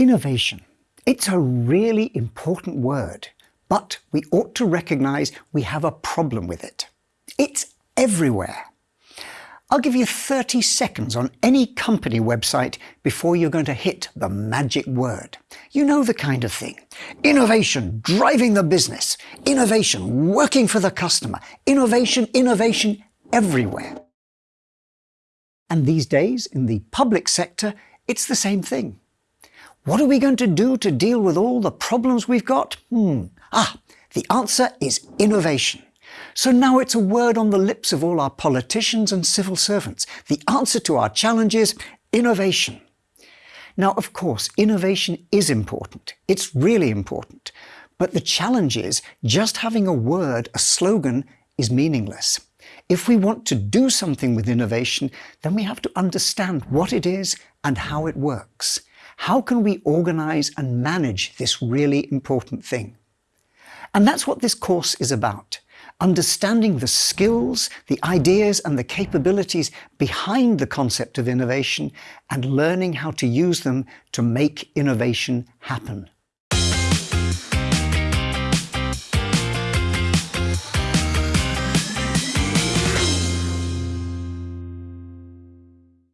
Innovation. It's a really important word, but we ought to recognize we have a problem with it. It's everywhere. I'll give you 30 seconds on any company website before you're going to hit the magic word. You know the kind of thing. Innovation driving the business. Innovation working for the customer. Innovation, innovation everywhere. And these days, in the public sector, it's the same thing. What are we going to do to deal with all the problems we've got? Hmm. Ah, the answer is innovation. So now it's a word on the lips of all our politicians and civil servants. The answer to our challenge is innovation. Now, of course, innovation is important. It's really important. But the challenge is just having a word, a slogan, is meaningless. If we want to do something with innovation, then we have to understand what it is and how it works. How can we organize and manage this really important thing? And that's what this course is about understanding the skills, the ideas and the capabilities behind the concept of innovation and learning how to use them to make innovation happen.